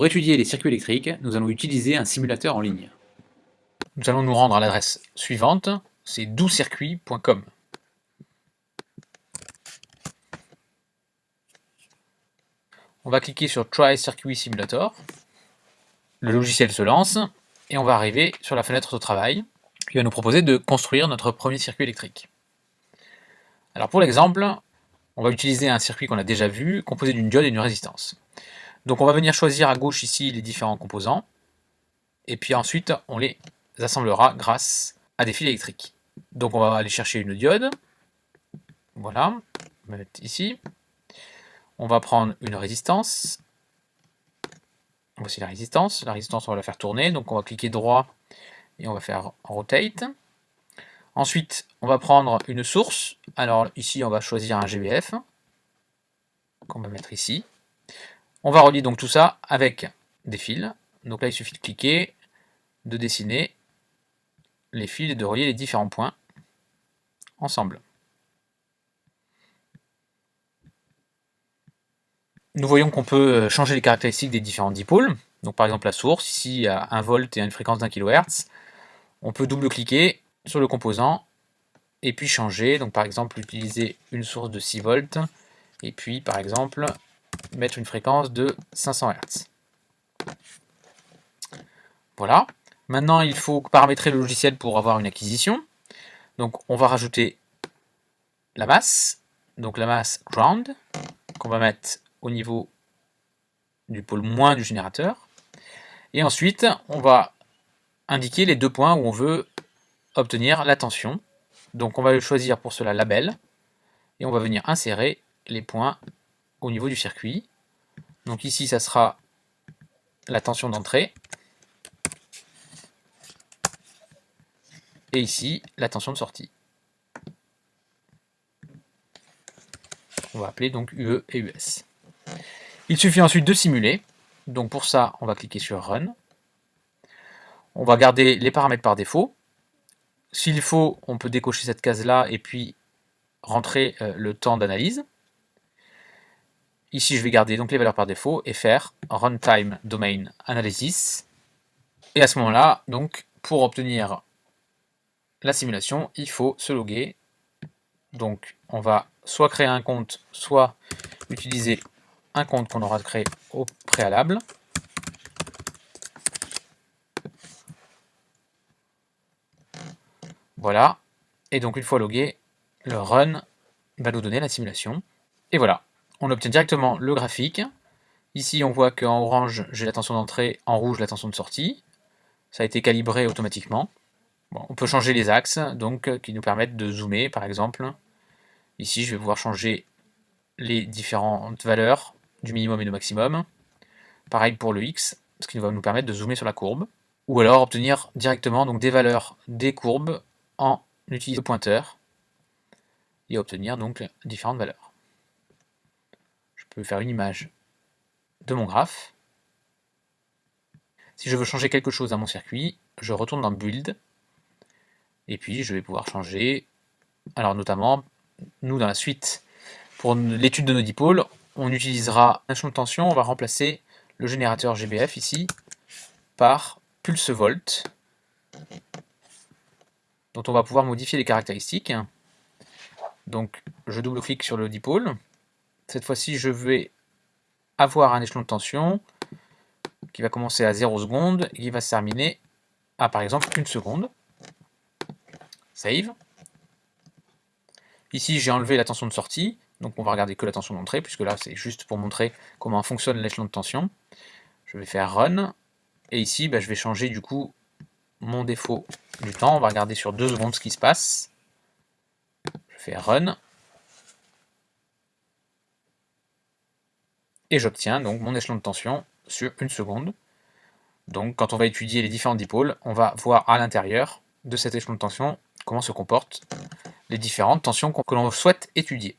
Pour étudier les circuits électriques, nous allons utiliser un simulateur en ligne. Nous allons nous rendre à l'adresse suivante, c'est doux-circuit.com. On va cliquer sur Try Circuit Simulator. Le logiciel se lance et on va arriver sur la fenêtre de travail qui va nous proposer de construire notre premier circuit électrique. Alors pour l'exemple, on va utiliser un circuit qu'on a déjà vu, composé d'une diode et d'une résistance. Donc on va venir choisir à gauche ici les différents composants, et puis ensuite on les assemblera grâce à des fils électriques. Donc on va aller chercher une diode, voilà, on va mettre ici. On va prendre une résistance, voici la résistance, la résistance on va la faire tourner, donc on va cliquer droit et on va faire rotate. Ensuite, on va prendre une source. Alors ici, on va choisir un GBF qu'on va mettre ici. On va relier donc tout ça avec des fils. Donc là, il suffit de cliquer, de dessiner les fils et de relier les différents points ensemble. Nous voyons qu'on peut changer les caractéristiques des différents dipôles. Donc par exemple la source, ici a 1 volt et une fréquence d'un kHz. On peut double-cliquer sur le composant et puis changer. Donc par exemple utiliser une source de 6 volts et puis par exemple mettre une fréquence de 500 Hz. Voilà. Maintenant il faut paramétrer le logiciel pour avoir une acquisition. Donc on va rajouter la masse, donc la masse ground, qu'on va mettre au niveau du pôle moins du générateur. Et ensuite, on va indiquer les deux points où on veut obtenir la tension. Donc on va choisir pour cela label, et on va venir insérer les points au niveau du circuit. Donc ici, ça sera la tension d'entrée, et ici, la tension de sortie. On va appeler donc UE et US. Il suffit ensuite de simuler. Donc pour ça, on va cliquer sur Run. On va garder les paramètres par défaut. S'il faut, on peut décocher cette case-là et puis rentrer euh, le temps d'analyse. Ici, je vais garder donc les valeurs par défaut et faire Runtime Domain Analysis. Et à ce moment-là, donc, pour obtenir la simulation, il faut se loguer. Donc, on va soit créer un compte, soit utiliser un compte qu'on aura créé au préalable. Voilà. Et donc une fois logué, le run va nous donner la simulation. Et voilà, on obtient directement le graphique. Ici, on voit qu'en orange, j'ai la tension d'entrée, en rouge, la tension de sortie. Ça a été calibré automatiquement. on peut changer les axes, donc qui nous permettent de zoomer, par exemple. Ici, je vais pouvoir changer les différentes valeurs du minimum et du maximum. Pareil pour le X, ce qui va nous permettre de zoomer sur la courbe. Ou alors obtenir directement donc, des valeurs des courbes en utilisant le pointeur et obtenir donc différentes valeurs. Peux faire une image de mon graphe. Si je veux changer quelque chose à mon circuit, je retourne dans Build, et puis je vais pouvoir changer, alors notamment, nous dans la suite, pour l'étude de nos dipôles, on utilisera un champ de tension, on va remplacer le générateur GBF ici par pulse volt dont on va pouvoir modifier les caractéristiques. Donc je double-clique sur le dipôle. Cette fois-ci, je vais avoir un échelon de tension qui va commencer à 0 secondes et qui va se terminer à par exemple 1 seconde. Save. Ici, j'ai enlevé la tension de sortie, donc on va regarder que la tension d'entrée, puisque là, c'est juste pour montrer comment fonctionne l'échelon de tension. Je vais faire Run, et ici, bah, je vais changer du coup mon défaut du temps. On va regarder sur deux secondes ce qui se passe. Je fais run. Et j'obtiens donc mon échelon de tension sur une seconde. Donc quand on va étudier les différents dipôles, on va voir à l'intérieur de cet échelon de tension comment se comportent les différentes tensions que l'on souhaite étudier.